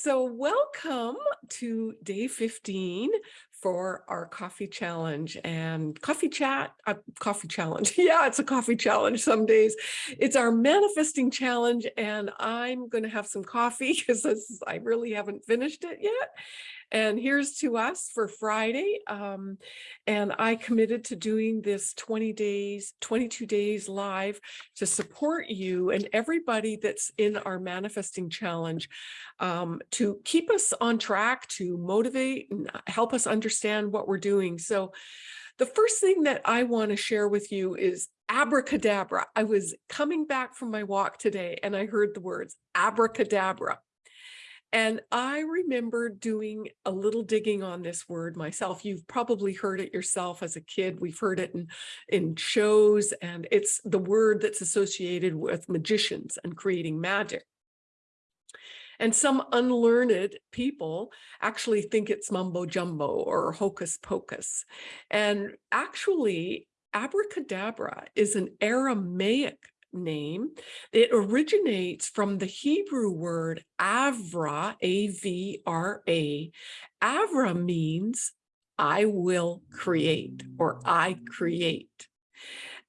So welcome to day 15 for our coffee challenge and coffee chat, uh, coffee challenge. Yeah, it's a coffee challenge some days. It's our manifesting challenge and I'm going to have some coffee because I really haven't finished it yet. And here's to us for Friday. Um, and I committed to doing this 20 days, 22 days live to support you and everybody that's in our manifesting challenge um, to keep us on track, to motivate and help us understand what we're doing. So the first thing that I want to share with you is abracadabra. I was coming back from my walk today and I heard the words abracadabra. And I remember doing a little digging on this word myself. You've probably heard it yourself as a kid. We've heard it in, in shows, and it's the word that's associated with magicians and creating magic. And some unlearned people actually think it's mumbo jumbo or hocus pocus. And actually, abracadabra is an Aramaic name. It originates from the Hebrew word avra, A-V-R-A. Avra means I will create or I create.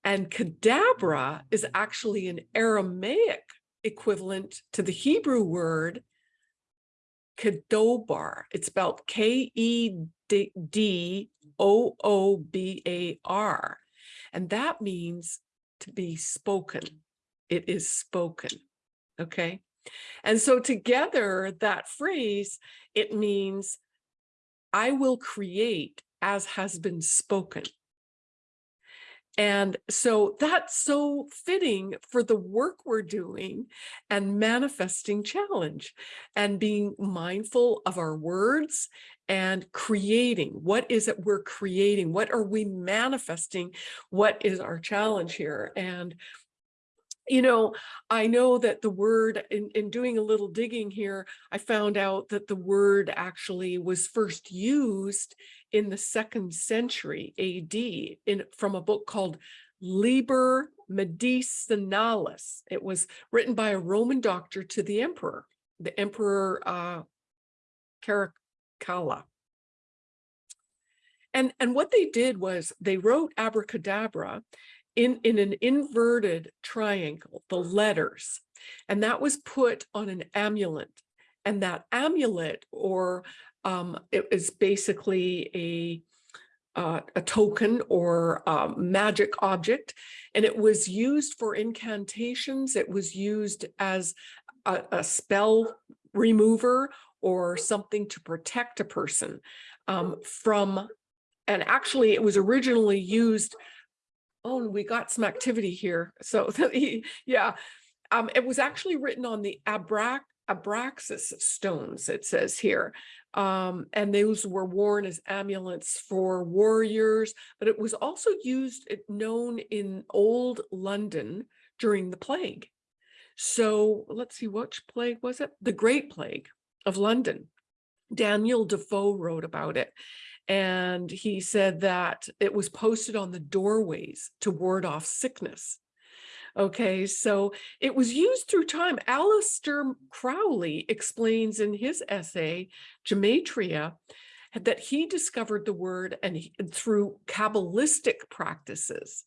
And kadabra is actually an Aramaic equivalent to the Hebrew word kadobar. It's spelled K-E-D-O-O-B-A-R. And that means to be spoken. It is spoken. Okay. And so together that phrase, it means I will create as has been spoken. And so that's so fitting for the work we're doing and manifesting challenge and being mindful of our words and creating. What is it we're creating? What are we manifesting? What is our challenge here? And you know, I know that the word, in, in doing a little digging here, I found out that the word actually was first used in the second century AD in from a book called Liber Medicinalis. It was written by a Roman doctor to the emperor, the emperor uh, Caracalla. And, and what they did was they wrote abracadabra in, in an inverted triangle, the letters, and that was put on an amulet. And that amulet or um, it is basically a uh, a token or a magic object, and it was used for incantations. It was used as a, a spell remover or something to protect a person um, from, and actually it was originally used, oh, we got some activity here. So yeah, um, it was actually written on the Abrac Abraxas stones, it says here. Um, and those were worn as amulets for warriors, but it was also used, known in old London during the plague. So let's see, which plague was it? The Great Plague of London. Daniel Defoe wrote about it. And he said that it was posted on the doorways to ward off sickness. Okay, so it was used through time. Aleister Crowley explains in his essay, Gematria, that he discovered the word and he, through Kabbalistic practices.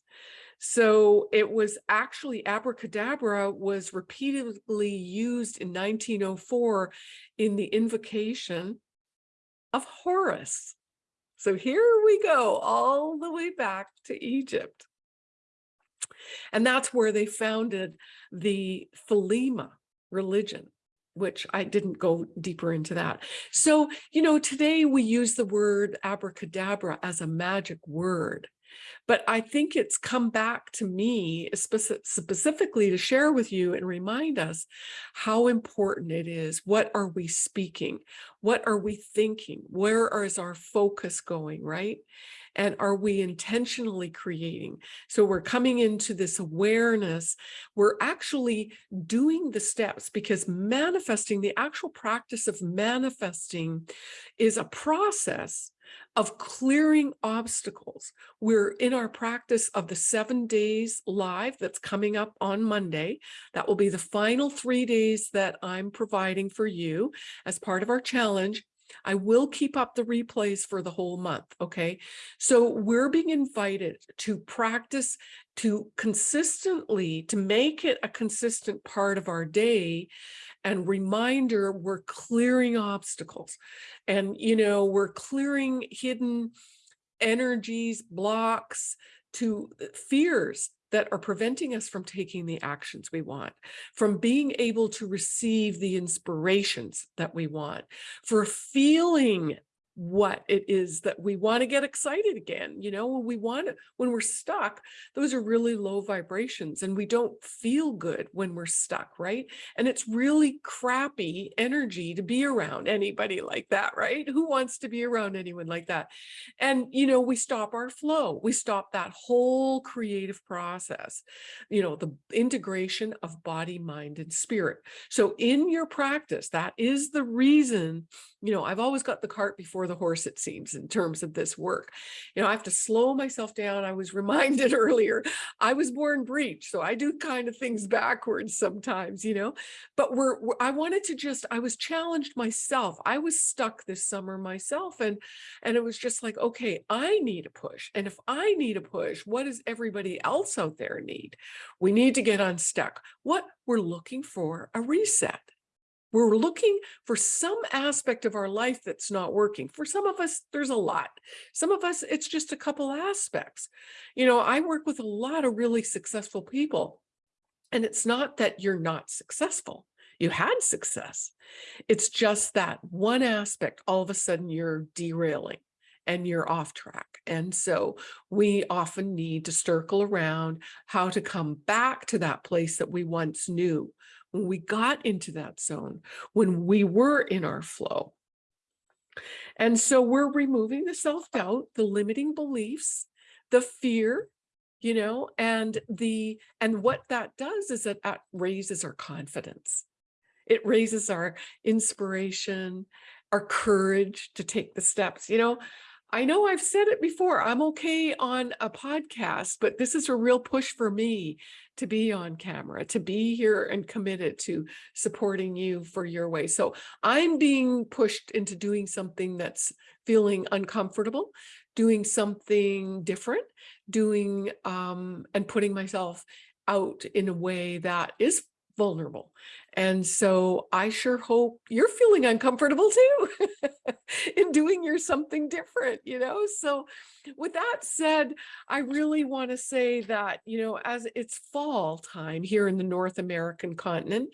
So it was actually abracadabra was repeatedly used in 1904 in the invocation of Horus. So here we go all the way back to Egypt. And that's where they founded the Thelema religion, which I didn't go deeper into that. So, you know, today we use the word abracadabra as a magic word. But I think it's come back to me specifically to share with you and remind us how important it is. What are we speaking? What are we thinking? Where is our focus going, right? And are we intentionally creating? So we're coming into this awareness. We're actually doing the steps because manifesting, the actual practice of manifesting is a process of clearing obstacles. We're in our practice of the seven days live that's coming up on Monday. That will be the final three days that I'm providing for you as part of our challenge. I will keep up the replays for the whole month, okay? So we're being invited to practice to consistently, to make it a consistent part of our day and reminder we're clearing obstacles and, you know, we're clearing hidden energies, blocks to uh, fears that are preventing us from taking the actions we want, from being able to receive the inspirations that we want, for feeling what it is that we want to get excited again. You know, when we want when we're stuck, those are really low vibrations and we don't feel good when we're stuck, right? And it's really crappy energy to be around anybody like that, right? Who wants to be around anyone like that? And, you know, we stop our flow. We stop that whole creative process, you know, the integration of body, mind, and spirit. So in your practice, that is the reason, you know, I've always got the cart before before the horse, it seems, in terms of this work. You know, I have to slow myself down. I was reminded earlier, I was born breech, so I do kind of things backwards sometimes, you know, but we're, we're I wanted to just, I was challenged myself. I was stuck this summer myself and, and it was just like, okay, I need a push. And if I need a push, what does everybody else out there need? We need to get unstuck. What we're looking for a reset. We're looking for some aspect of our life that's not working. For some of us, there's a lot. Some of us, it's just a couple aspects. You know, I work with a lot of really successful people. And it's not that you're not successful. You had success. It's just that one aspect, all of a sudden you're derailing and you're off track. And so we often need to circle around how to come back to that place that we once knew when we got into that zone, when we were in our flow. And so we're removing the self-doubt, the limiting beliefs, the fear, you know, and the and what that does is that that raises our confidence. It raises our inspiration, our courage to take the steps. You know, I know I've said it before, I'm okay on a podcast, but this is a real push for me to be on camera, to be here and committed to supporting you for your way. So I'm being pushed into doing something that's feeling uncomfortable, doing something different, doing um, and putting myself out in a way that is vulnerable. And so I sure hope you're feeling uncomfortable too in doing your something different, you know? So with that said, I really want to say that, you know, as it's fall time here in the North American continent,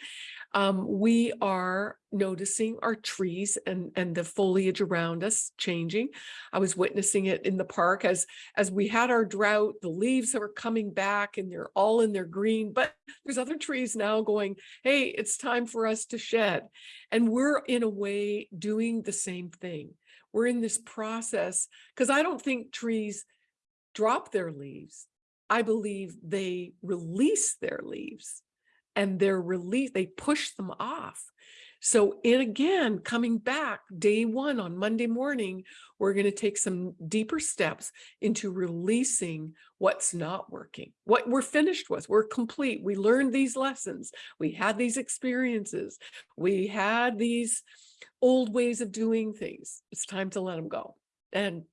um, we are noticing our trees and, and the foliage around us changing. I was witnessing it in the park as, as we had our drought, the leaves are coming back and they're all in their green, but there's other trees now going, hey, it's time for us to shed. And we're in a way doing the same thing. We're in this process because I don't think trees drop their leaves. I believe they release their leaves and they're released, they push them off. So in again, coming back day one on Monday morning, we're going to take some deeper steps into releasing what's not working, what we're finished with. We're complete. We learned these lessons. We had these experiences. We had these old ways of doing things. It's time to let them go and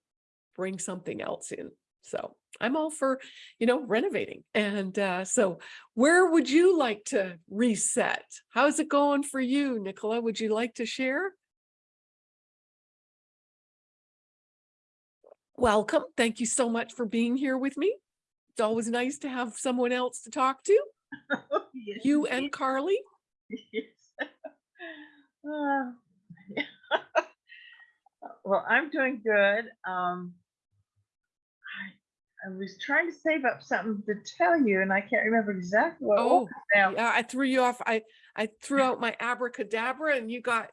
bring something else in. So I'm all for, you know, renovating. And uh, so where would you like to reset? How's it going for you, Nicola? Would you like to share? Welcome. Thank you so much for being here with me. It's always nice to have someone else to talk to. yes, you and Carly. Yes. Uh, well, I'm doing good. Um, I was trying to save up something to tell you, and I can't remember exactly what. Oh, yeah, I threw you off. I I threw out my abracadabra, and you got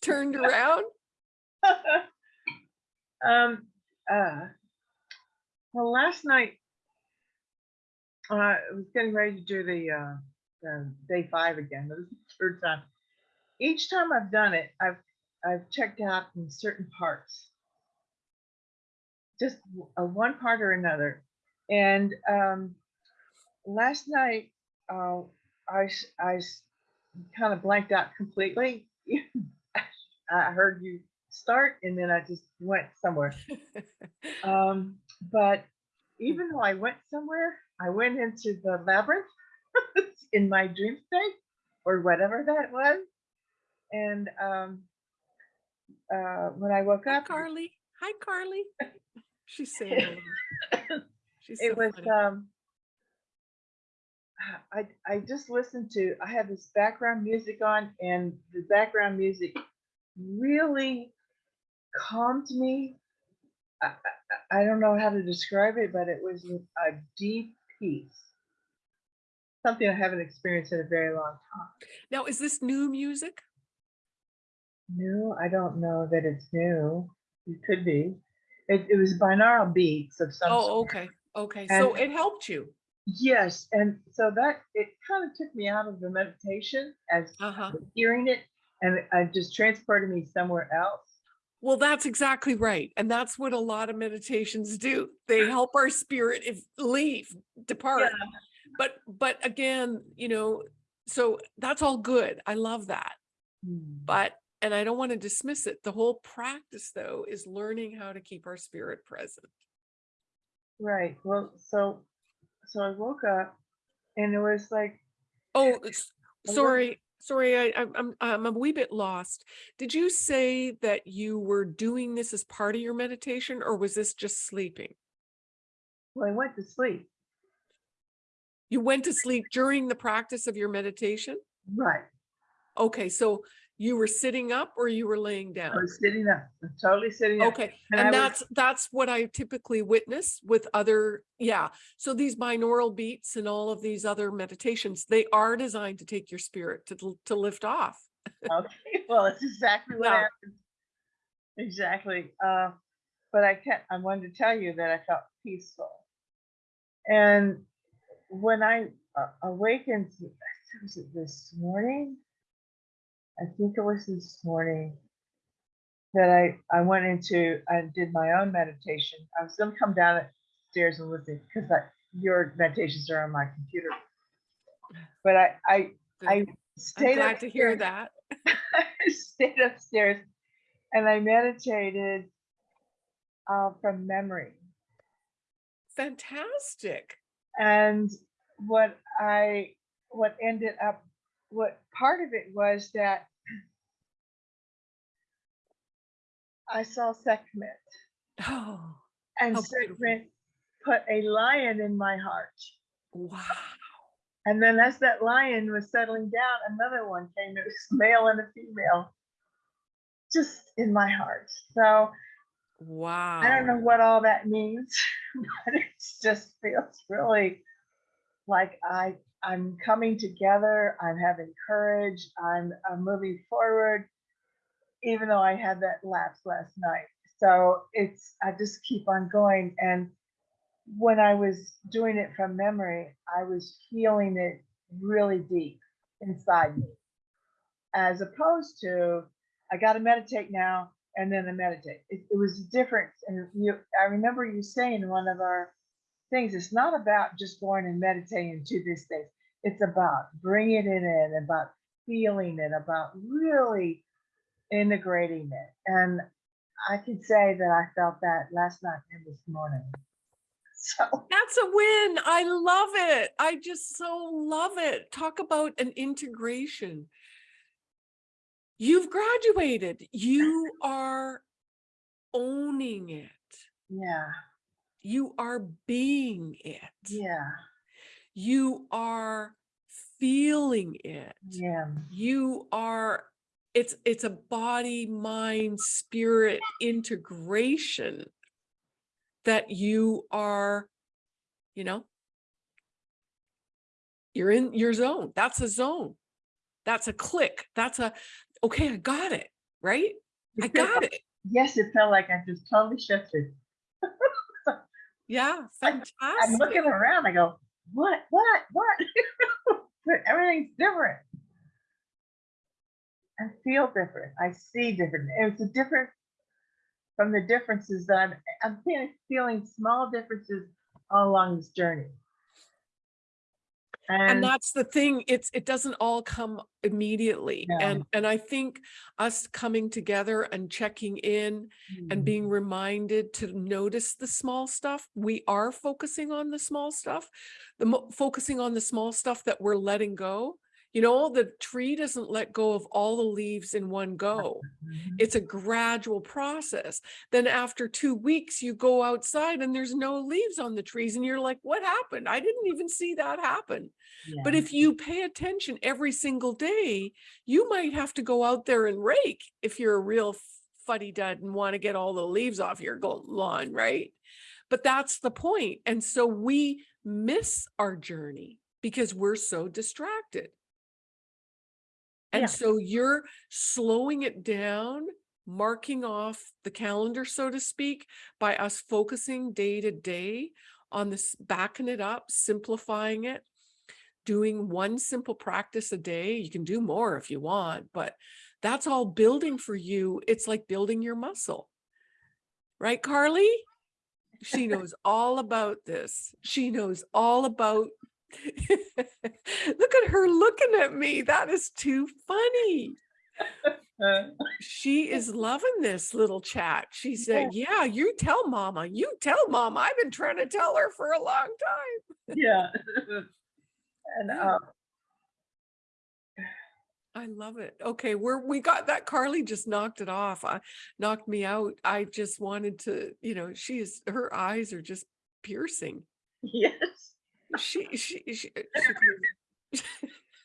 turned around. um. Uh. Well, last night uh, I was getting ready to do the uh, the day five again. This is the third time. Each time I've done it, I've I've checked out in certain parts just a one part or another. And um, last night, uh, I I kind of blanked out completely. I heard you start, and then I just went somewhere. Um, but even though I went somewhere, I went into the labyrinth in my dream state or whatever that was. And um, uh, when I woke up, Carly. Hi, Carly. She's saying. She's so it was funny. um I I just listened to I had this background music on and the background music really calmed me. I, I, I don't know how to describe it, but it was a deep peace. Something I haven't experienced in a very long time. Now, is this new music? New, I don't know that it's new. It could be. It, it was binaural beats of some Oh, sort. okay, okay. So it helped you. Yes, and so that it kind of took me out of the meditation as Uh-huh. hearing it, and it uh, just transported me somewhere else. Well, that's exactly right. And that's what a lot of meditations do. They help our spirit if leave, depart. But but again, you know, so that's all good. I love that. Hmm. But and I don't want to dismiss it. The whole practice though is learning how to keep our spirit present. Right. Well, so so I woke up, and it was like Oh, eh, little- sorry, sorry, I, I'm, I'm a wee bit lost. Did you say that you were doing this as part of your meditation or was this just sleeping? well, I went to sleep. You went to sleep during the practice of your meditation? Right. Okay, so you were sitting up or you were laying down? I was sitting up, totally sitting up. Okay, and and was- that's, that's what I typically witness with other, yeah. So these binaural beats and all of these other meditations, they are designed to take your spirit to, to lift off. Okay. Well, it's exactly what Yeah. happened. Exactly. Uh, but I can't. I wanted to tell you that I felt peaceful, and when I uh, awakened, was it this morning? I think it was this morning that I I went into and did my own meditation. I was gonna come downstairs and listen because your meditations are on my computer. But I I I I'm stayed glad to hear upstairs- that. I stayed upstairs and I meditated uh, from memory. Fantastic. And what I, what ended up, what part of it was that I saw Sekhmet Oh, and Sekhmet put a lion in my heart. wow. And then as that lion was settling down, another one came. It was male and a female, just in my heart. So Wow. I don't know what all that means, but it just feels really like I I'm coming together. I'm having courage. I'm, I'm moving forward, even though I had that lapse last night. So it's I just keep on going. And when I was doing it from memory, I was feeling it really deep inside me, as opposed to I got to meditate now and then I meditate. It, it was different. And you, I remember you saying one of our things, it's not about just going and meditating to this thing. It's about bringing it in, about feeling it, about really integrating it. And I can say that I felt that last night and this morning. So That's a win. I love it. I just so love it. Talk about an integration. You've graduated. You are owning it. yeah, You are being it. yeah, You are feeling it. yeah, You are it's it's a body mind spirit integration that you are you know? You're in your zone. That's a zone. That's a click. That's a okay i got it right? I got it. Yes, it felt like I just totally shifted. yeah fantastic. I'm looking around. I go, what, what, what? but everything's different. I feel different. I see different. It's a different from the differences that I'm. I'm feeling, small differences all along this journey. And And that's the thing it's it doesn't all come immediately No. and and i think us coming together and checking in and Mm, being reminded to notice the small stuff we are focusing on the small stuff the mo- focusing on the small stuff that we're letting go you know the tree doesn't let go of all the leaves in one go mhm. it's a gradual process then after two weeks you go outside and there's no leaves on the trees and you're like what happened i didn't even see that happen but if you pay attention every single day, you might have to go out there and rake if you're a real fuddy dud and want to get all the leaves off your lawn, right? But that's the point. And so we miss our journey because we're so distracted. And Yeah. so you're slowing it down, marking off the calendar, so to speak, by us focusing day to day on this, backing it up, simplifying it doing one simple practice a day. You can do more if you want, but that's all building for you. It's like building your muscle. Right, Carly? She knows all about this. She knows all about. Look at her looking at me. That is too funny. Uh, She is loving this little chat. She said, Yeah, you tell mama. You tell mama. I've been trying to tell her for a long time. yeah. and Yeah. uh, I love it. Okay, we're we got that. Carly just knocked it off. I knocked me out. I just wanted to, you know, she is her eyes are just piercing. yes. She she, she, she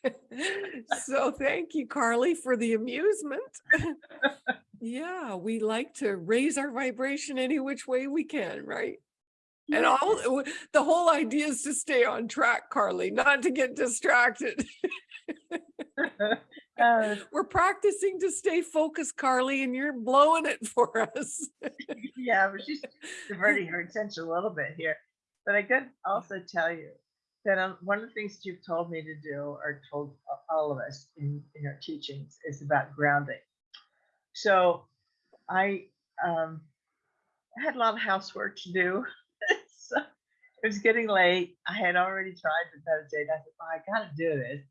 so thank you, Carly, for the amusement. yeah, we like to raise our vibration any which way we can, right? And all the whole idea is to stay on track, Carly, not to get distracted. uh, We're practicing to stay focused, Carly, and you're blowing it for us. yeah, but she's diverting her attention a little bit here. But I could also tell you that um, one of the things that you've told me to do, or told all of us in, in your teachings, is about grounding. So I um, had a lot of housework to do. so it was getting late. I had already tried to meditate. I said, I got to do this.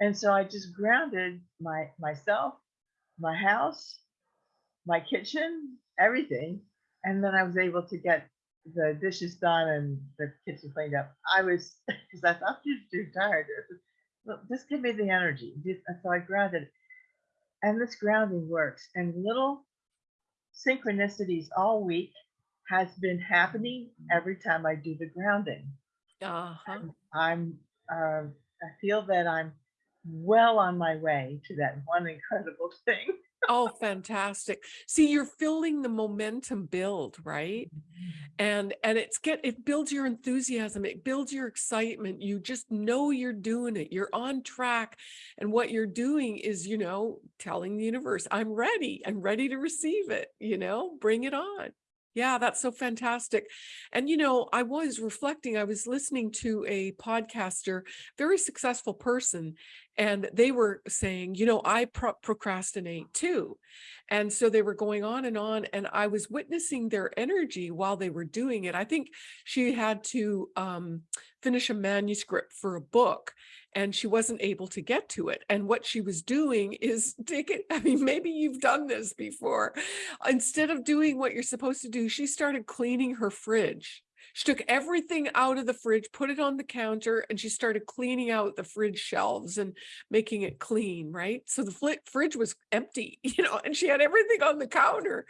And so I just grounded my myself, my house, my kitchen, everything. And then I was able to get the dishes done and the kitchen cleaned up. I was, because I thought you were too tired. Well, just give me the energy. So I grounded. And this grounding works. And little synchronicities all week has been happening every time I do the grounding. Uh-huh. I'm, uh, I feel that I'm well on my way to that one incredible thing. Oh, fantastic. See, you're feeling the momentum build, right? Mm-hmm. And and it's get it builds your enthusiasm, it builds your excitement. You just know you're doing it. You're on track. And what you're doing is, you know, telling the universe, I'm ready. I'm ready to receive it, you know, bring it on. Yeah, that's so fantastic. And, you know, I was reflecting, I was listening to a podcaster, very successful person, and they were saying, you know, I pro- procrastinate too. And so they were going on and on, and I was witnessing their energy while they were doing it. I think she had to um, finish a manuscript for a book and she wasn't able to get to it. And what she was doing is taking, I mean, maybe you've done this before. Instead of doing what you're supposed to do, she started cleaning her fridge. She took everything out of the fridge, put it on the counter, and she started cleaning out the fridge shelves and making it clean, right? So the fridge was empty, you know, and she had everything on the counter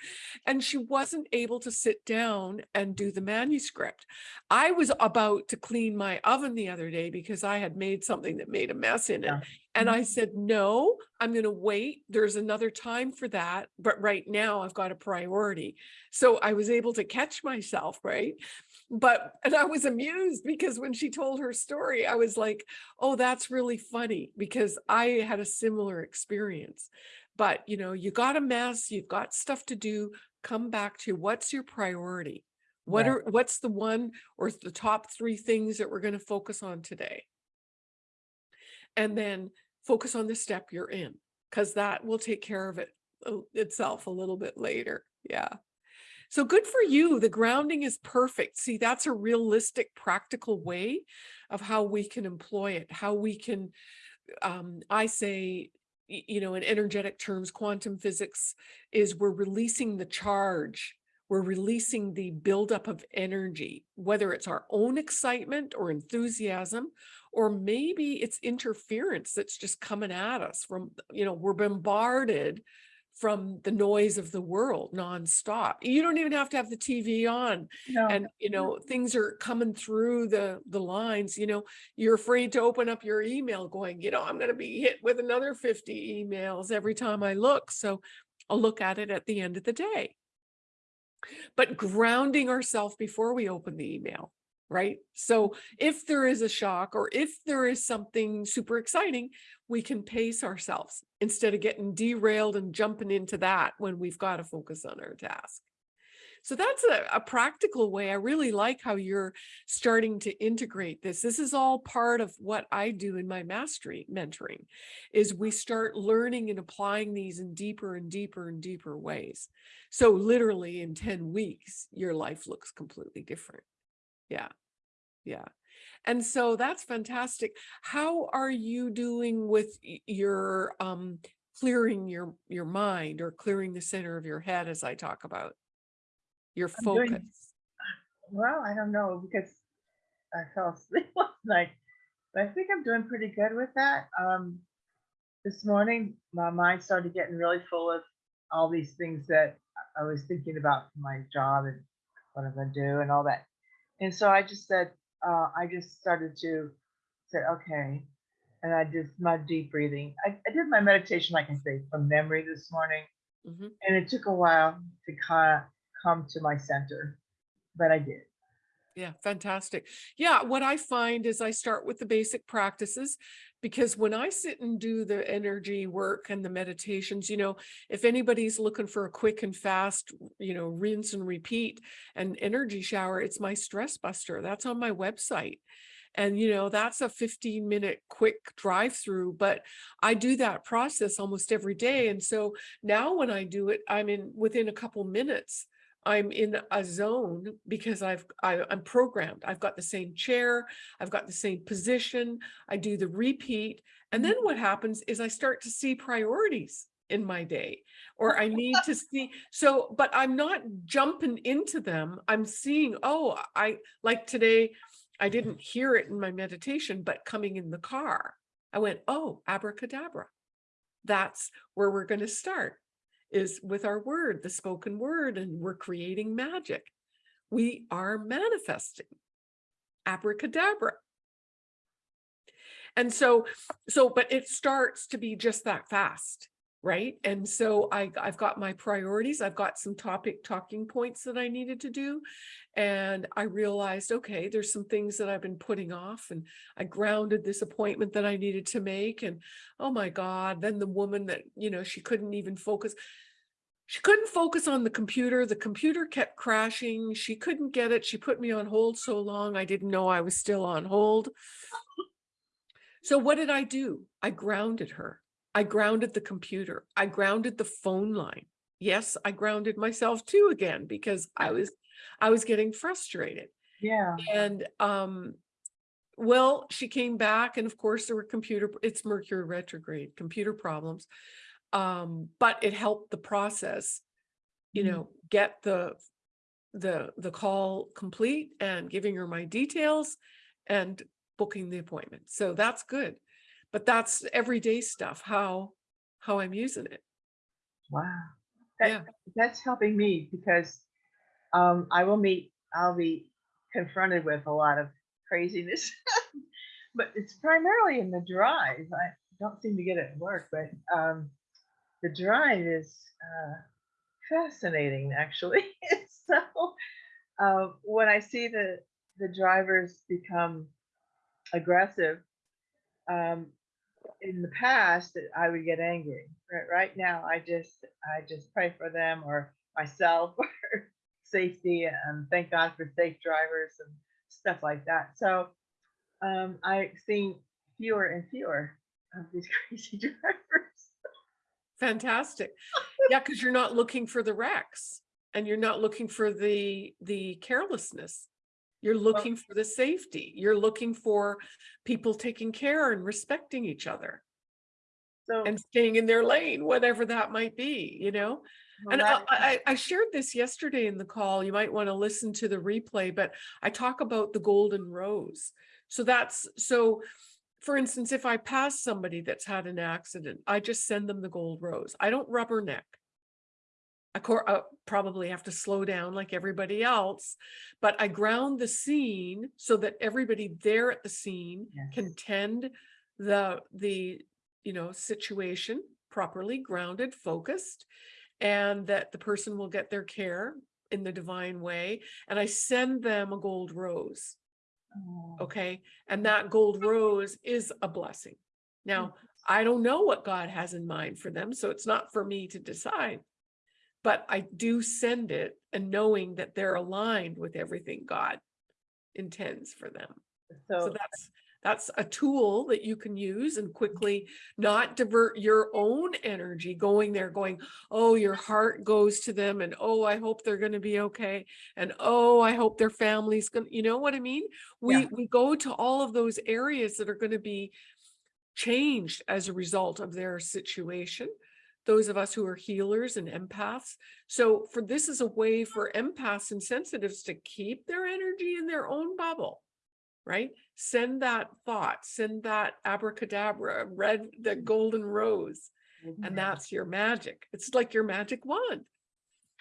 and she wasn't able to sit down and do the manuscript. I was about to clean my oven the other day because I had made something that made a mess in it. Yeah. And I mm-hmm. said, no, I'm going to wait. There's another time for that. But right now I've got a priority. So I was able to catch myself, right? But, and I was amused because when she told her story, I was like, oh, that's really funny because I had a similar experience. But, you know, you got a mess, you've got stuff to do, come back to what's your priority? What Right. are, what's the one or the top three things that we're going to focus on today? And then focus on the step you're in, because that will take care of it uh, itself a little bit later. Yeah. So good for you. The grounding is perfect. See, that's a realistic, practical way of how we can employ it, how we can, um, I say, you know, in energetic terms, quantum physics is we're releasing the charge. We're releasing the buildup of energy, whether it's our own excitement or enthusiasm, or maybe it's interference that's just coming at us from, you know, we're bombarded from the noise of the world nonstop. You don't even have to have the TV on No, and, you mm-hmm. know, things are coming through the, the lines, you know, you're afraid to open up your email going, you know, I'm going to be hit with another 50 emails every time I look. So I'll look at it at the end of the day. But grounding ourselves before we open the email, right? So if there is a shock or if there is something super exciting, we can pace ourselves instead of getting derailed and jumping into that when we've got to focus on our task. So that's a, a practical way. I really like how you're starting to integrate this. This is all part of what I do in my mastery mentoring is we start learning and applying these in deeper and deeper and deeper ways. So literally in 10 weeks, your life looks completely different. Yeah. Yeah. And so that's fantastic. How are you doing with your um clearing your your mind or clearing the center of your head as I talk about? Your I'm doing- focus. well, I don't know because I fell asleep last night, but I think I'm doing pretty good with that. Um, this morning, my mind started getting really full of all these things that I was thinking about for my job and what I'm going to do and all that. And so I just said, uh, I just started to say, okay. And I did my deep breathing. I, I did my meditation, like I can say, from memory this morning. Mhm. And it took a while to kind of come to my center, but I did. Yeah, fantastic. Yeah, what I find is I start with the basic practices because when I sit and do the energy work and the meditations, you know, if anybody's looking for a quick and fast, you know, rinse and repeat and energy shower, it's my stress buster. That's on my website. And, you know, that's a 15 minute quick drive through, but I do that process almost every day. And so now when I do it, I'm in within a couple minutes. I'm in a zone because I've I, I'm programmed. I've got the same chair, I've got the same position. I do the repeat, and then mm-hmm. what happens is I start to see priorities in my day, or I need to see. So, but I'm not jumping into them. I'm seeing. Oh, I like today. I didn't hear it in my meditation, but coming in the car, I went, oh, abracadabra. That's where we're going to start is with our word, the spoken word, and we're creating magic. We are manifesting. Abracadabra. And so, so, but it starts to be just that fast, right? And so I, I've got my priorities. I've got some topic talking points that I needed to do. And I realized, okay, there's some things that I've been putting off and I grounded this appointment that I needed to make. And oh my God, then the woman that, you know, she couldn't even focus. She couldn't focus on the computer. The computer kept crashing. She couldn't get it. She put me on hold so long. I didn't know I was still on hold. So what did I do? I grounded her. I grounded the computer. I grounded the phone line. Yes, I grounded myself too again because I was I was getting frustrated. Yeah. And um well, she came back and of course there were computer it's Mercury retrograde, computer problems. Um but it helped the process, you Mhm. know, get the the the call complete and giving her my details and booking the appointment. So that's good. But that's everyday stuff, how how I'm using it. Wow. That, Yeah. That's helping me because um, I will meet, I'll be confronted with a lot of craziness. but it's primarily in the drive. I don't seem to get it at work, but um, the drive is uh, fascinating, actually. so uh, when I see the, the drivers become aggressive, um, in the past I would get angry. Right, right now I just I just pray for them or myself or safety and thank God for safe drivers and stuff like that. So um, I've seen fewer and fewer of these crazy drivers. Fantastic. Yeah, because you're not looking for the wrecks. and you're not looking for the, the carelessness. You're looking for the safety. You're looking for people taking care and respecting each other So. and staying in their lane, whatever that might be, you know? well, And I, I, I shared this yesterday in the call. You might want to listen to the replay, but I talk about the golden rose. So that's, so for instance, if I pass somebody that's had an accident, I just send them the gold rose. I don't rubberneck. I probably have to slow down like everybody else, but I ground the scene so that everybody there at the scene Yes. can tend the, the, you know, situation properly grounded, focused, and that the person will get their care in the divine way. And I send them a gold rose. Oh, Okay. And that gold rose is a blessing. Now, mm-hmm. I don't know what God has in mind for them, so it's not for me to decide. But I do send it and knowing that they're aligned with everything God intends for them. So So, that's, that's a tool that you can use and mm-hmm. quickly not divert your own energy going there, going, oh, your heart goes to them and, oh, I hope they're going to be okay. And, oh, I hope their family's going to, you know what I mean? We, Yeah. we go to all of those areas that are going to be changed as a result of their situation. Those of us who are healers and empaths. So for this is a way for empaths and sensitives to keep their energy in their own bubble right? Send that thought, send that abracadabra, red, the golden rose, and that's your magic. It's like your magic wand.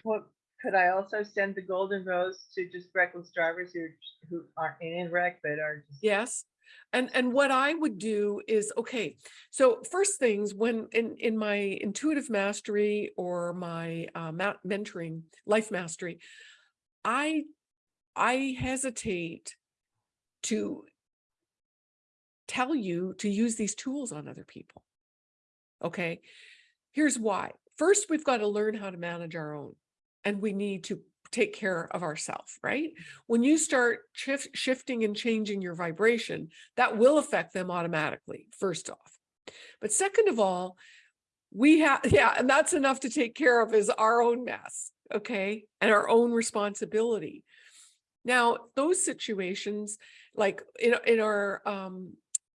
Well, could I also send the golden rose to just reckless drivers who, who aren't in a wreck, but are just. Yes. And, and what I would do is, okay, so first things when in, in my intuitive mastery or my uh, mentoring, life mastery, I, I hesitate to tell you to use these tools on other people. Okay, here's why. First, we've got to learn how to manage our own and we need to take care of ourselves, right? When you start shif- shifting and changing your vibration, that will affect them automatically, first off. But second of all, we have, yeah, and that's enough to take care of is our own mess, okay? And our own responsibility. Now, those situations, like in, in our, um,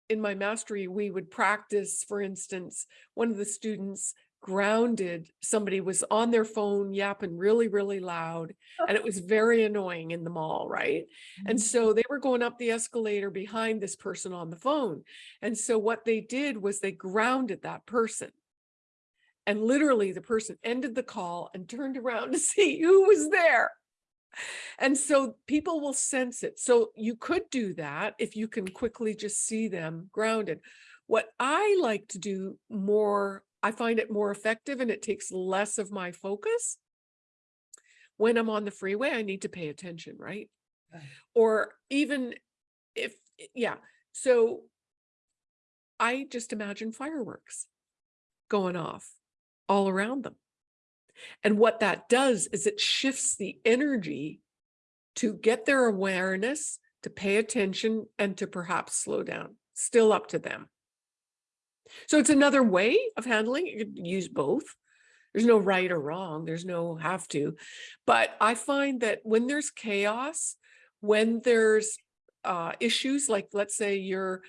in my mastery, we would practice, for instance, one of the students grounded, somebody was on their phone yapping really, really loud, and it was very annoying in the mall, right? And so they were going up the escalator behind this person on the phone. And so what they did was they grounded that person. And literally the person ended the call and turned around to see who was there. And so people will sense it. So you could do that if you can quickly just see them grounded. What I like to do more, I find it more effective and it takes less of my focus. When I'm on the freeway, I need to pay attention, right? Right. Or even if, yeah, so I just imagine fireworks going off all around them. And what that does is it shifts the energy to get their awareness, to pay attention, and to perhaps slow down. Still up to them. So it's another way of handling. You could use both. There's no right or wrong. There's no have to. But I find that when there's chaos, when there's uh, issues, like let's say you're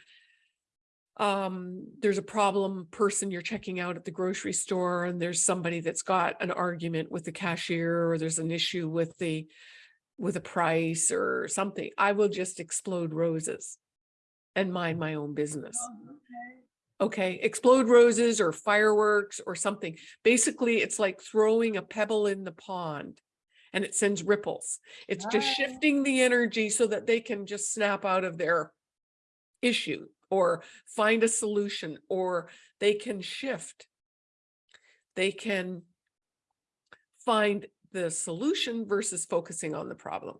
um, there's a problem person you're checking out at the grocery store and there's somebody that's got an argument with the cashier or there's an issue with the with a price or something, I will just explode roses and mind my own business. Okay, explode roses or fireworks or something. Basically, it's like throwing a pebble in the pond and it sends ripples. It's just Ah. shifting the energy so that they can just snap out of their issue or find a solution or they can shift. They can find the solution versus focusing on the problem.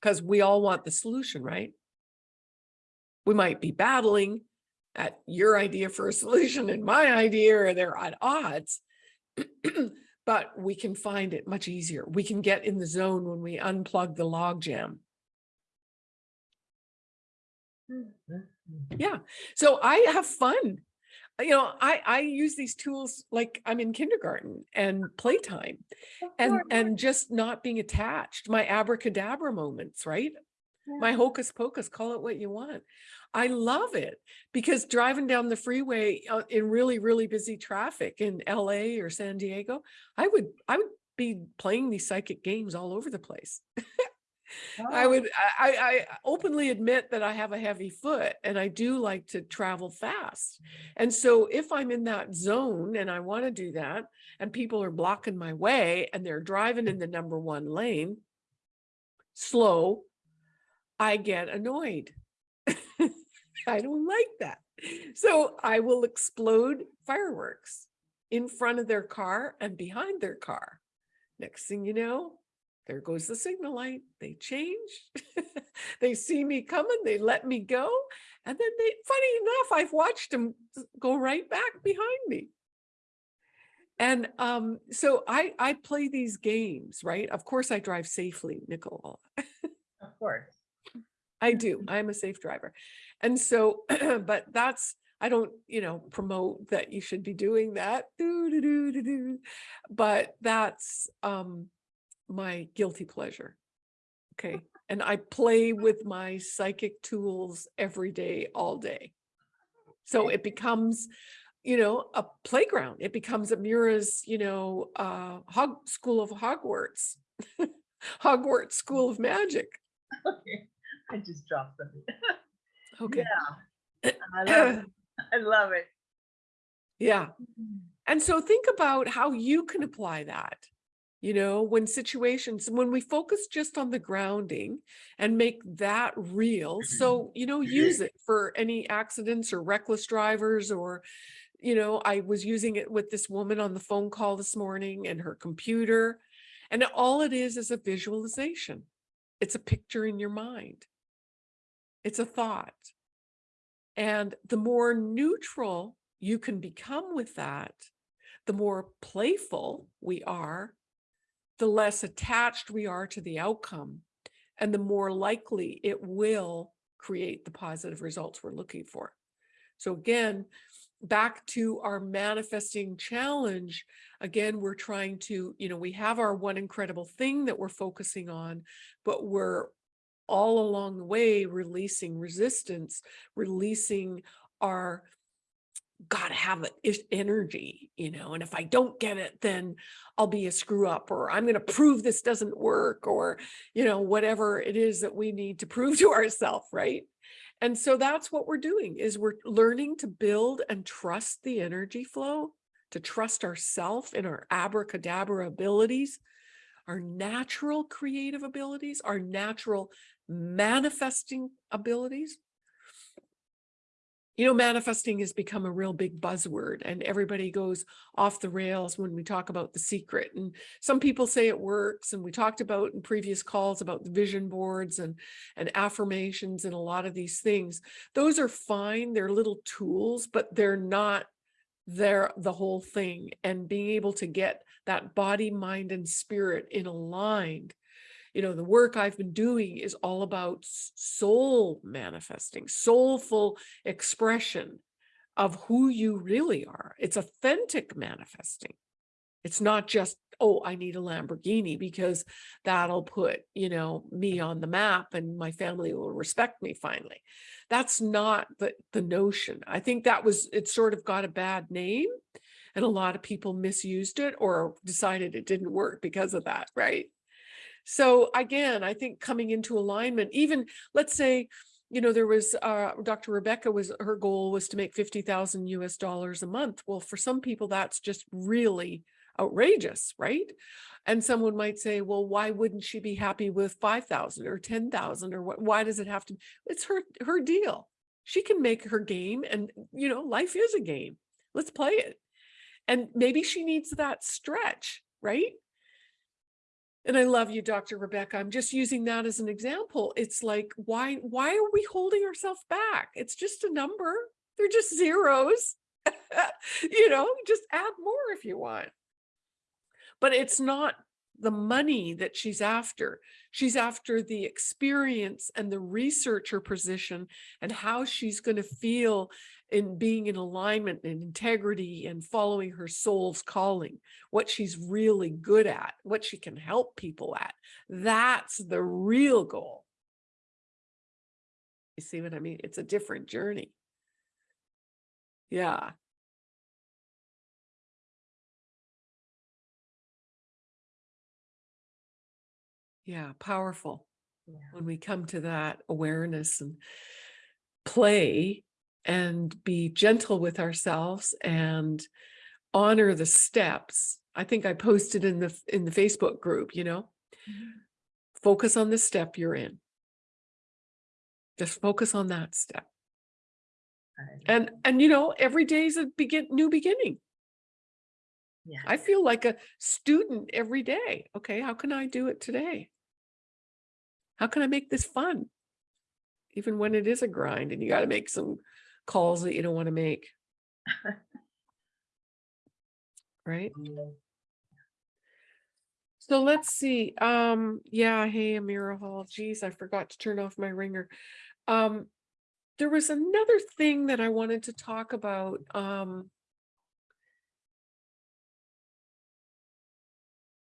Because we all want the solution, right? We might be battling at your idea for a solution and my idea, or they're at odds. But we can find it much easier. We can get in the zone when we unplug the log jam. Yeah. So I have fun. you know, I, I use these tools like I'm in kindergarten and playtime and, and just not being attached, my abracadabra moments, right? My hocus pocus, call it what you want. I love it because driving down the freeway uh, in really, really busy traffic in LA or San Diego, I would, I would be playing these psychic games all over the place. I Oh, would, I, I I openly admit that I have a heavy foot and I do like to travel fast. And so if I'm in that zone and I want to do that and people are blocking my way and they're driving in the number one lane, slow, I get annoyed. I don't like that. So I will explode fireworks in front of their car and behind their car. Next thing you know, there goes the signal light. They change. they see me coming. They let me go. And then they, funny enough, I've watched them go right back behind me. And um, so I, I play these games, right? Of course, I drive safely, Nicole. Of course. I do. I'm a safe driver. And so, but that's, I don't, you know, promote that you should be doing that. Doo, doo, doo, doo, doo. But that's um my guilty pleasure. Okay. And I play with my psychic tools every day, all day. So it becomes, you know, a playground. It becomes Amira's, you know, uh Hog School of Hogwarts. Hogwarts School of Magic. Okay. I just dropped something. Okay. I love it. I love it. Yeah. And so think about how you can apply that. You know, when situations, when we focus just on the grounding and make that real. Mm-hmm. So, you know, use mm-hmm. it for any accidents or reckless drivers or, you know, I was using it with this woman on the phone call this morning and her computer. And all it is is a visualization. It's a picture in your mind. It's a thought. And the more neutral you can become with that, the more playful we are, the less attached we are to the outcome, and the more likely it will create the positive results we're looking for. So again, back to our manifesting challenge, again, we're trying to, you know, we have our one incredible thing that we're focusing on, but we're all along the way releasing resistance, releasing our gotta have it energy, you know, and if I don't get it, then I'll be a screw up or I'm going to prove this doesn't work or, you know, whatever it is that we need to prove to ourselves, right? And so that's what we're doing is we're learning to build and trust the energy flow, to trust ourself in our abracadabra abilities, our natural creative abilities, our natural manifesting abilities. You know, manifesting has become a real big buzzword and everybody goes off the rails when we talk about the secret. And some people say it works. And we talked about in previous calls about the vision boards and, and affirmations and a lot of these things. Those are fine. They're little tools, but they're not they're the whole thing. And being able to get that body, mind, and spirit in aligned you know, the work I've been doing is all about soul manifesting, soulful expression of who you really are. It's authentic manifesting. It's not just, oh, I need a Lamborghini because that'll put, you know, me on the map and my family will respect me finally. That's not the, the notion. I think that was, it sort of got a bad name and a lot of people misused it or decided it didn't work because of that, right? So again, I think coming into alignment, even let's say, you know, there was uh, Dr. Rebecca was her goal was to make 50,000 US dollars a month. Well, for some people, that's just really outrageous, right? And someone might say, well, why wouldn't she be happy with 5,000 or 10,000 or what? Why does it have to? It's her, her deal. She can make her game and, you know, life is a game. Let's play it. And maybe she needs that stretch, right? And I love you, Dr. Rebecca. I'm just using that as an example. It's like, why, why are we holding ourselves back? It's just a number. They're just zeros. you know, just add more if you want. But it's not the money that she's after. She's after the experience and the researcher position and how she's going to feel in being in alignment and integrity and following her soul's calling, what she's really good at, what she can help people at. That's the real goal. You see what I mean? It's a different journey. Yeah. Yeah, powerful Yeah. when we come to that awareness and play and be gentle with ourselves and honor the steps. I think I posted in the in the Facebook group, you know, Mhm. focus on the step you're in. Just focus on that step. And and you know, every day is a begin new beginning. Yeah. I feel like a student every day. Okay, how can I do it today? How can I make this fun? Even when it is a grind and you got to make some calls that you don't want to make. Right? So let's see. Um, yeah, hey, Amira Hall. Geez, I forgot to turn off my ringer. Um, there was another thing that I wanted to talk about. Um,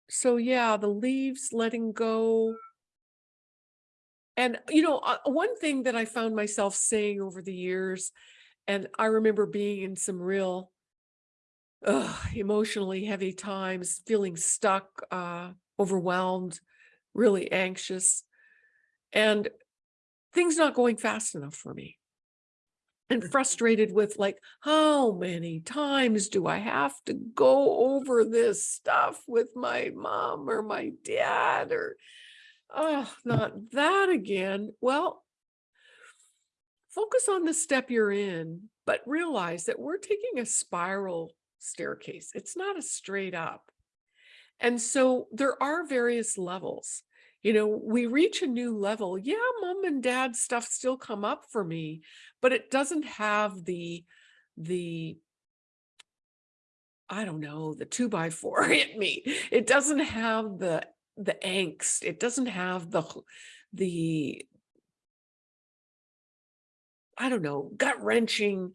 so yeah, the leaves letting go. And you know, uh, one thing that I found myself saying over the years, and I remember being in some real emotionally heavy times, feeling stuck, uh, overwhelmed, really anxious, and things not going fast enough for me. And frustrated with like, how many times do I have to go over this stuff with my mom or my dad or, oh, not that again. Well, focus on the step you're in, but realize that we're taking a spiral staircase. It's not a straight up. And so there are various levels. You know, we reach a new level. Yeah, mom and dad stuff still come up for me, but it doesn't have the the I don't know, the two by four hit me. It doesn't have the the angst. It doesn't have the the I don't know, gut wrenching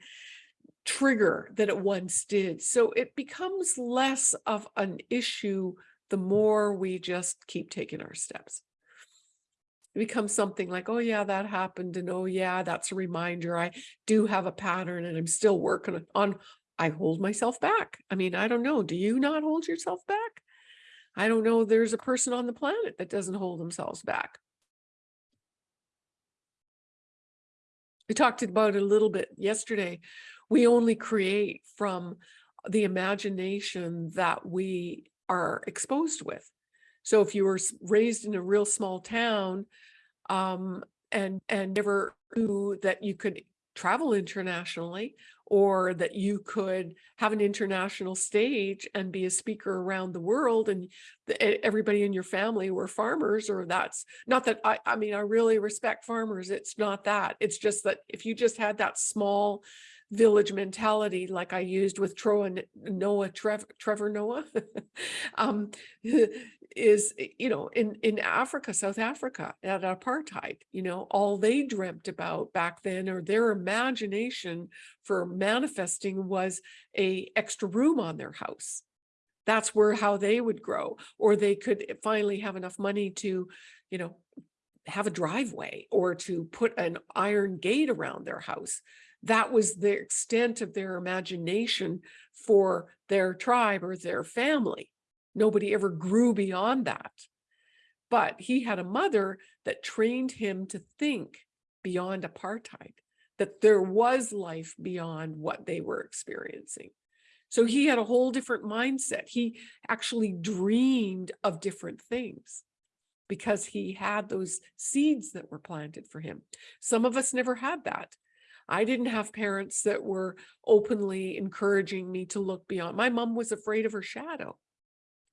trigger that it once did. So it becomes less of an issue the more we just keep taking our steps. It becomes something like, oh yeah, that happened. And oh yeah, that's a reminder. I do have a pattern and I'm still working on, I hold myself back. I mean, I don't know. Do you not hold yourself back? I don't know. There's a person on the planet that doesn't hold themselves back. We talked about it a little bit yesterday. We only create from the imagination that we are exposed with. So if you were raised in a real small town um, and and never knew that you could travel internationally or that you could have an international stage and be a speaker around the world and everybody in your family were farmers or that's not that I, I mean, I really respect farmers. It's not that. It's just that if you just had that small village mentality, like I used with Troa Noah, Trevor, Trevor Noah, um, is, you know, in, in Africa, South Africa at apartheid, you know, all they dreamt about back then or their imagination for manifesting was a extra room on their house. That's where how they would grow or they could finally have enough money to you know have a driveway or to put an iron gate around their house that was the extent of their imagination for their tribe or their family nobody ever grew beyond that but he had a mother that trained him to think beyond apartheid that there was life beyond what they were experiencing so he had a whole different mindset. He actually dreamed of different things because he had those seeds that were planted for him. Some of us never had that. I didn't have parents that were openly encouraging me to look beyond. My mom was afraid of her shadow.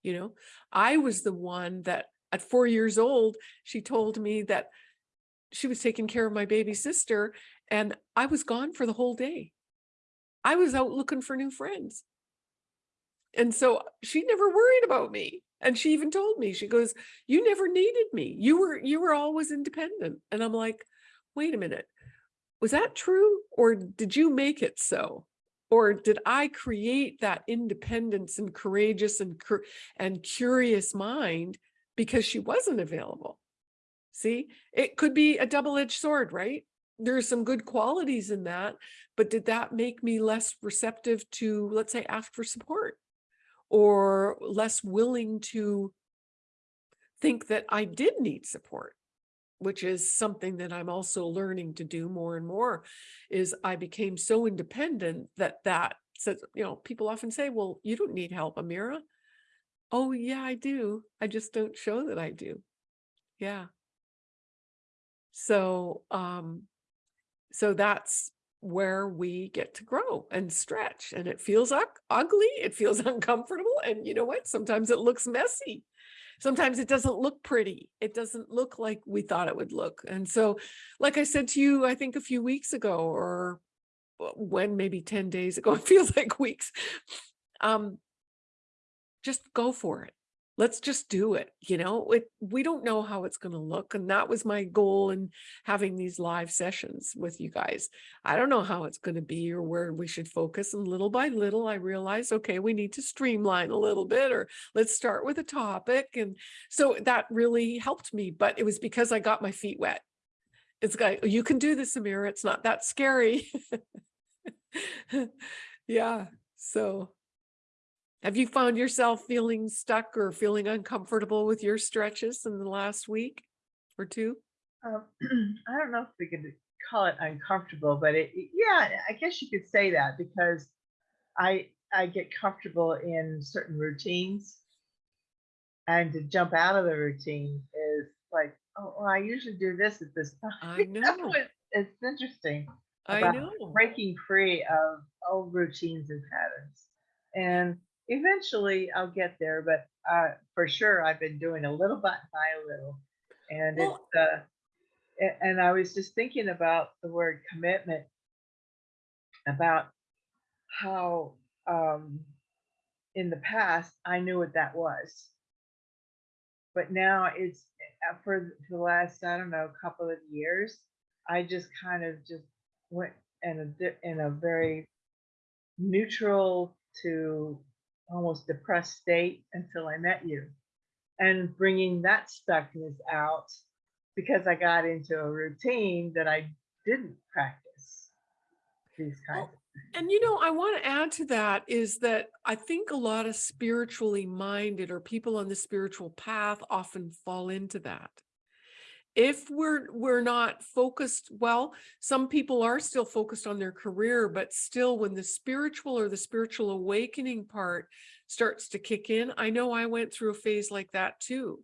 You know, I was the one that at four years old, she told me that she was taking care of my baby sister and I was gone for the whole day. I was out looking for new friends. And so she never worried about me. And she even told me, she goes, you never needed me. You were, you were always independent. And I'm like, wait a minute. Was that true? Or did you make it so? Or did I create that independence and courageous and, and curious mind because she wasn't available? See, it could be a double-edged sword, right? There's some good qualities in that, but did that make me less receptive to, let's say, ask for support? Or less willing to think that I did need support? Which is something that I'm also learning to do more and more, is I became so independent that that says, you know, people often say, well, you don't need help, Amira. Oh, yeah, I do. I just don't show that I do. Yeah. So, um, so that's where we get to grow and stretch and it feels ugly. It feels uncomfortable. And you know what? Sometimes it looks messy sometimes it doesn't look pretty. It doesn't look like we thought it would look. And so, like I said to you, I think a few weeks ago or when maybe 10 days ago, it feels like weeks. Um, just go for it let's just do it you know it, we don't know how it's going to look and that was my goal in having these live sessions with you guys. I don't know how it's going to be or where we should focus and little by little i realized okay we need to streamline a little bit or let's start with a topic and so that really helped me but it was because i got my feet wet. It's like you can do this amira it's not that scary. Yeah so have you found yourself feeling stuck or feeling uncomfortable with your stretches in the last week or two? Um, I don't know if we could call it uncomfortable, but it, yeah, I guess you could say that because I I get comfortable in certain routines, and to jump out of the routine is like, oh, well, I usually do this at this time. I know, it's interesting I know. breaking free of old routines and patterns. And eventually I'll get there, but uh, for sure I've been doing a little bit by a little. And Well- it's, uh, and I was just thinking about the word commitment, about how um, in the past I knew what that was. But now it's uh, for the last, I don't know, couple of years, I just kind of just went in a in a very neutral to almost depressed state until I met you, and bringing that stuckness out because I got into a routine that I didn't practice these kinds. Oh, well, And you know, I want to add to that is that I think a lot of spiritually minded or people on the spiritual path often fall into that. If we're we're not focused, well, some people are still focused on their career, but still when the spiritual or the spiritual awakening part starts to kick in, I know I went through a phase like that too.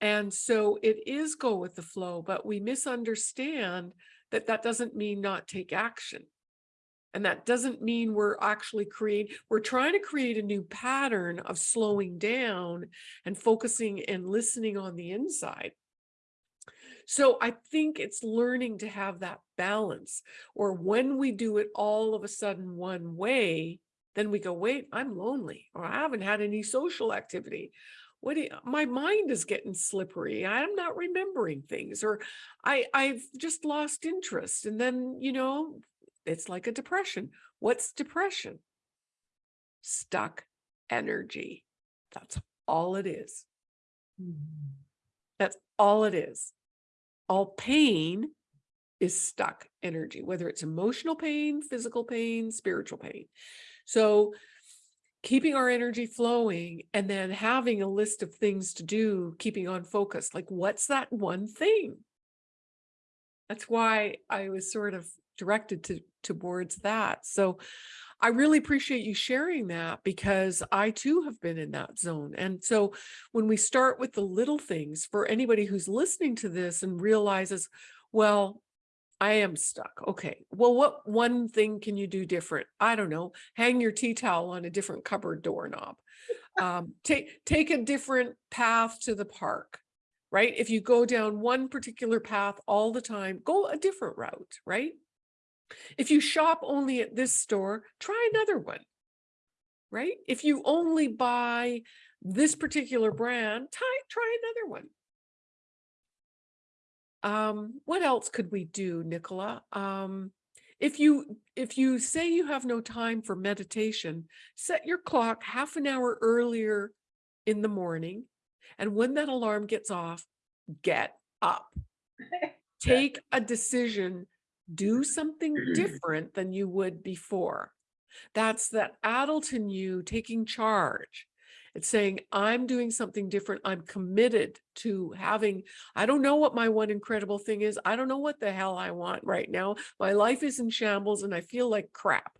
And so it is go with the flow, but we misunderstand that that doesn't mean not take action. And that doesn't mean we're actually create, we're trying to create a new pattern of slowing down and focusing and listening on the inside. So I think it's learning to have that balance, or when we do it all of a sudden one way, then we go, wait, I'm lonely, or I haven't had any social activity. What do you- my mind is getting slippery. I'm not remembering things, or I I've just lost interest. And then, you know, it's like a depression. What's depression? Stuck energy. That's all it is. Mhm. That's all it is. All pain is stuck energy, whether it's emotional pain, physical pain, spiritual pain. So keeping our energy flowing and then having a list of things to do, keeping on focus, like what's that one thing? That's why I was sort of directed to towards that. So I really appreciate you sharing that because I too have been in that zone. And so when we start with the little things for anybody who's listening to this and realizes, well, I am stuck. Okay. Well, what one thing can you do different? I don't know. Hang your tea towel on a different cupboard doorknob. Um, take take a different path to the park, right? If you go down one particular path all the time, go a different route, right? If you shop only at this store, try another one, right? If you only buy this particular brand, try, try another one. Um, what else could we do, Nicola? Um, if you if you say you have no time for meditation, set your clock half an hour earlier in the morning. And when that alarm gets off, get up. Take a decision, do something mm-hmm. different than you would before. That's that adult in you taking charge. It's saying, I'm doing something different. I'm committed to having, I don't know what my one incredible thing is. I don't know what the hell I want right now. My life is in shambles and I feel like crap.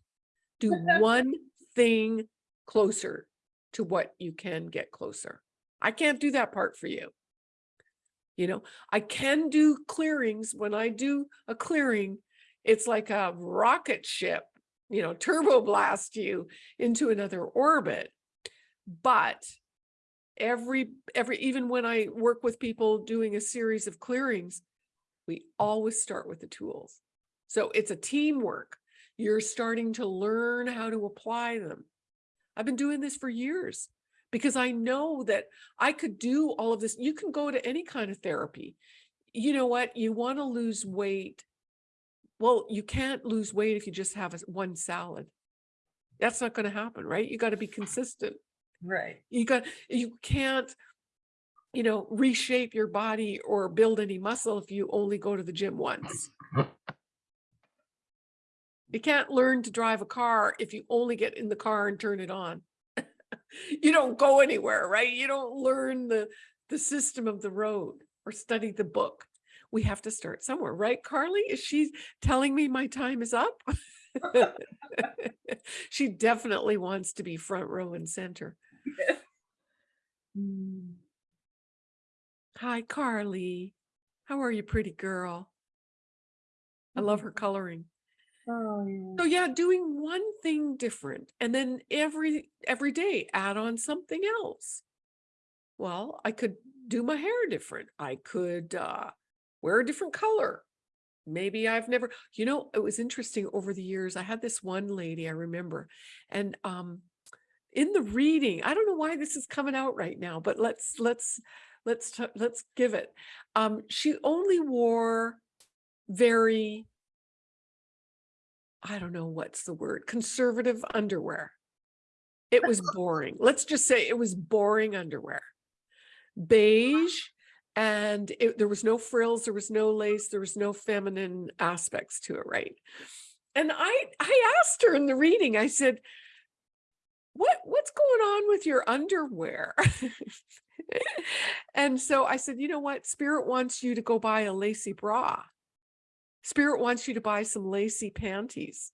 Do one thing closer to what you can get closer. I can't do that part for you. You know, I can do clearings. When I do a clearing, it's like a rocket ship, you know, turbo blast you into another orbit. But every, every, even when I work with people doing a series of clearings, we always start with the tools. So it's a teamwork. You're starting to learn how to apply them. I've been doing this for years because I know that I could do all of this. You can go to any kind of therapy. You know what? You want to lose weight. Well, you can't lose weight if you just have a, one salad. That's not going to happen, right? You got to be consistent. Right. You got, you can't, you know, reshape your body or build any muscle if you only go to the gym once. You can't learn to drive a car if you only get in the car and turn it on. You don't go anywhere, right? You don't learn the, the system of the road or study the book. We have to start somewhere, right? Carly, is she telling me my time is up? she definitely wants to be front row and center. Mm. Hi, Carly. How are you, pretty girl? I love her coloring. Oh, yeah. So yeah, doing one thing different and then every every day add on something else. Well, I could do my hair different. I could uh, wear a different color. Maybe I've never, you know, it was interesting over the years. I had this one lady I remember, and um, in the reading, I don't know why this is coming out right now, but let's let's let's let's give it. Um, she only wore very I don't know what's the word, conservative underwear. It was boring. Let's just say it was boring underwear. Beige and it, there was no frills, there was no lace, there was no feminine aspects to it, right? And I I asked her in the reading, I said, what what's going on with your underwear? and so I said, you know what? Spirit wants you to go buy a lacy bra. Spirit wants you to buy some lacy panties.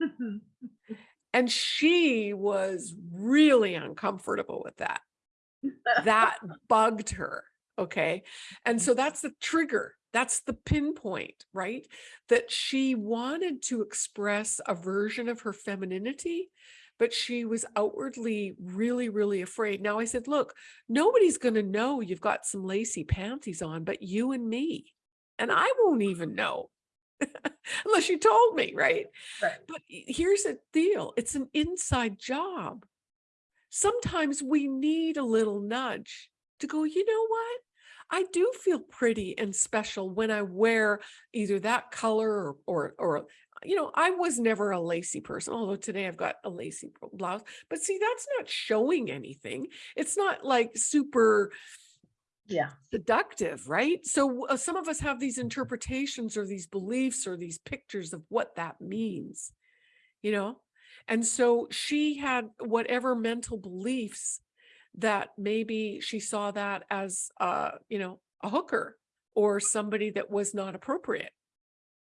Mm-hmm. And she was really uncomfortable with that. That bugged her. Okay. And so that's the trigger. That's the pinpoint, right? That she wanted to express a version of her femininity, but she was outwardly really, really afraid. Now I said, look, nobody's going to know you've got some lacy panties on, but you and me. And I won't even know unless you told me, right? Right. But here's the deal it's an inside job. Sometimes we need a little nudge to go, you know what? I do feel pretty and special when I wear either that color or, or, or, you know, I was never a lacy person, although today I've got a lacy blouse. But see, that's not showing anything. It's not like super, Yeah. seductive, right? So uh, some of us have these interpretations or these beliefs or these pictures of what that means, you know? And so she had whatever mental beliefs that maybe she saw that as, uh, you know, a hooker or somebody that was not appropriate.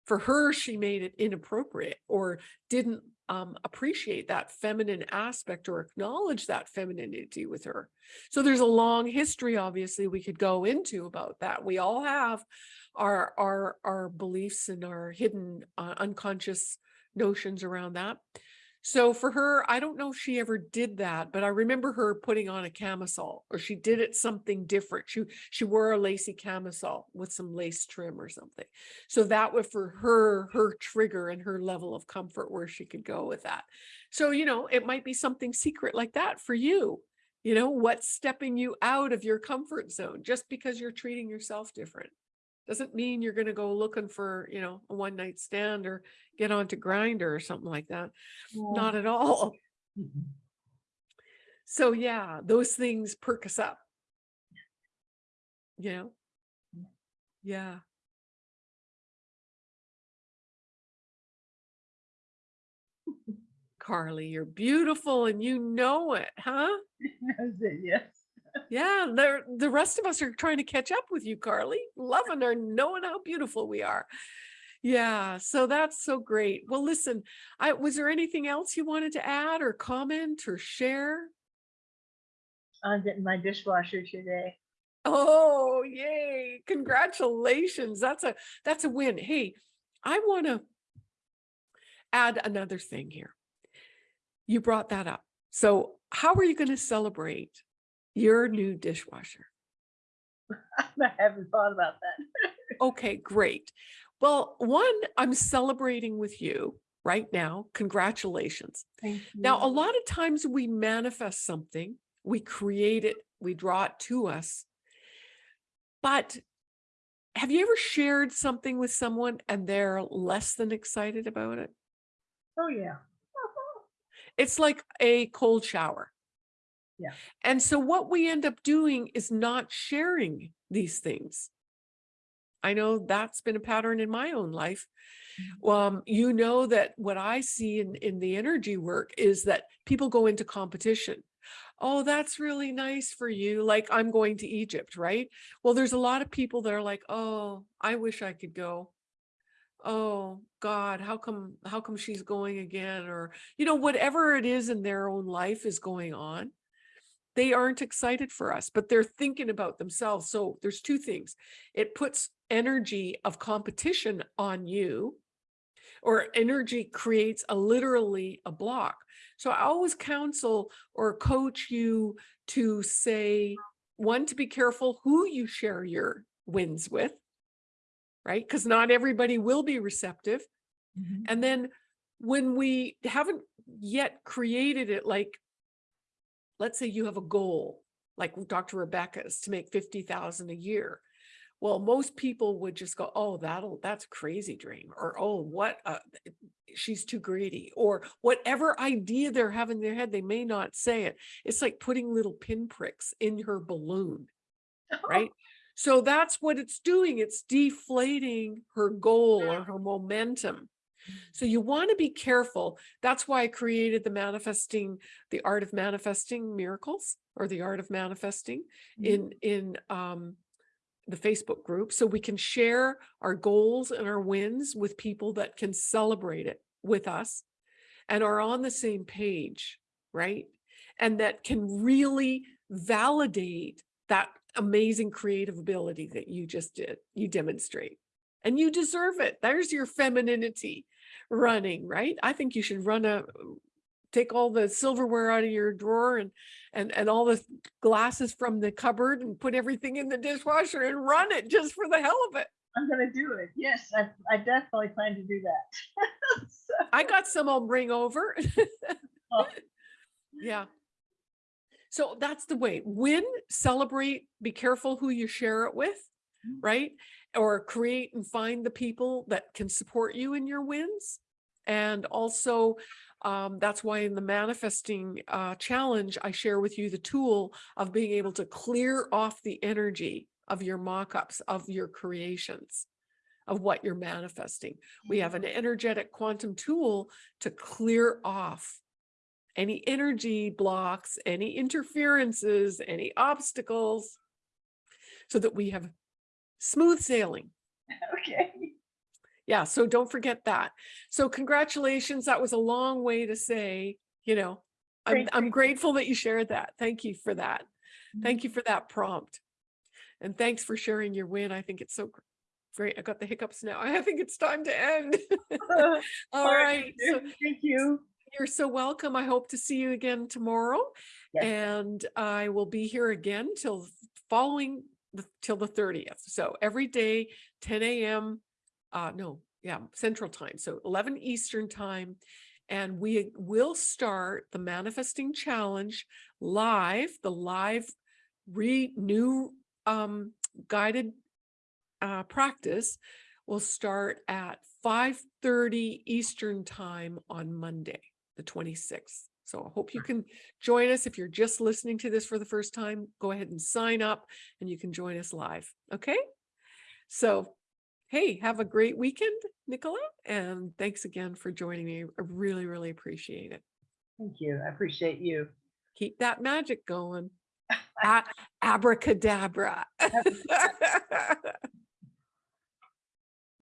For her, she made it inappropriate or didn't um, appreciate that feminine aspect or acknowledge that femininity with her. So there's a long history, obviously, we could go into about that. We all have our our our beliefs and our hidden uh, unconscious notions around that. So for her, I don't know if she ever did that, but I remember her putting on a camisole or she did it something different. She she wore a lacy camisole with some lace trim or something. So that was for her, her trigger and her level of comfort where she could go with that. So, you know, it might be something secret like that for you. You know, what's stepping you out of your comfort zone just because you're treating yourself different. Doesn't mean you're gonna go looking for, you know, a one night stand or get onto Grindr or something like that. Not at all. Mhm. So yeah, those things perk us up. You know? Yeah. Yeah. Carly, you're beautiful and you know it, huh? It, yes. Yeah, the the rest of us are trying to catch up with you, Carly, loving our knowing how beautiful we are. Yeah, so that's so great. Well, listen, I was there anything else you wanted to add or comment or share? I'm getting my dishwasher today. Oh, yay. Congratulations. That's a that's a win. Hey, I want to add another thing here. You brought that up. So, how are you going to celebrate your new dishwasher? I haven't thought about that. Okay, great. Well, one, I'm celebrating with you right now. Congratulations. Thank Now, a lot of times we manifest something, we create it, we draw it to us. But have you ever shared something with someone and they're less than excited about it? Oh, yeah. It's like a cold shower. Yeah. And so what we end up doing is not sharing these things. I know that's been a pattern in my own life. Um, you know that what I see in, in the energy work is that people go into competition. Oh, that's really nice for you. Like I'm going to Egypt, right? Well, there's a lot of people that are like, oh, I wish I could go. Oh God, how come, how come she's going again? Or, you know, whatever it is in their own life is going on. They aren't excited for us, but they're thinking about themselves. So there's two things. It puts energy of competition on you or energy creates a literally a block. So I always counsel or coach you to say, one, to be careful who you share your wins with, right? Because not everybody will be receptive. Mhm. And then when we haven't yet created it, like, let's say you have a goal, like Dr. Rebecca's to make 50,000 a year. Well, most people would just go, oh, that'll, that's a crazy dream. Or, oh, what, uh, she's too greedy. Or whatever idea they're having in their head, they may not say it. It's like putting little pinpricks in her balloon, right? So that's what it's doing. It's deflating her goal or her momentum. So you want to be careful. That's why I created the manifesting, the art of manifesting miracles or the art of manifesting Mhm. in, in, um, the Facebook group. So we can share our goals and our wins with people that can celebrate it with us and are on the same page, right? And that can really validate that amazing creative ability that you just did, you demonstrate. And you deserve it. There's your femininity running, right? I think you should run a, take all the silverware out of your drawer and, and, and all the glasses from the cupboard and put everything in the dishwasher and run it just for the hell of it. I'm gonna do it. Yes, I, I definitely plan to do that. So- I got some I'll bring over. Oh. Yeah. So that's the way. Win, celebrate, be careful who you share it with, Mm. right? Or create and find the people that can support you in your wins. And also, um, that's why in the manifesting uh, challenge, I share with you the tool of being able to clear off the energy of your mock-ups, of your creations, of what you're manifesting. We have an energetic quantum tool to clear off any energy blocks, any interferences, any obstacles, so that we have smooth sailing. Okay. Yeah, so don't forget that. So congratulations. That was a long way to say, you know, I'm, I'm grateful that you shared that. Thank you for that. Mhm. Thank you for that prompt. And thanks for sharing your win. I think it's so gr- great. I got the hiccups now. I think it's time to end. All All right. So Thank you. you're so welcome. I hope to see you again tomorrow. Yes. And I will be here again till following till the 30th. So every day, 10 a.m. Uh, no, yeah, Central Time. So 11 Eastern Time. And we will start the Manifesting Challenge live, the live re new um, guided uh, practice will start at 5:30 Eastern time on Monday, the 26th. So I hope you can join us. If you're just listening to this for the first time, go ahead and sign up and you can join us live. Okay? So, hey, have a great weekend, Nicola, and thanks again for joining me. I really, really appreciate it. Thank you. I appreciate you. Keep that magic going. Abracadabra.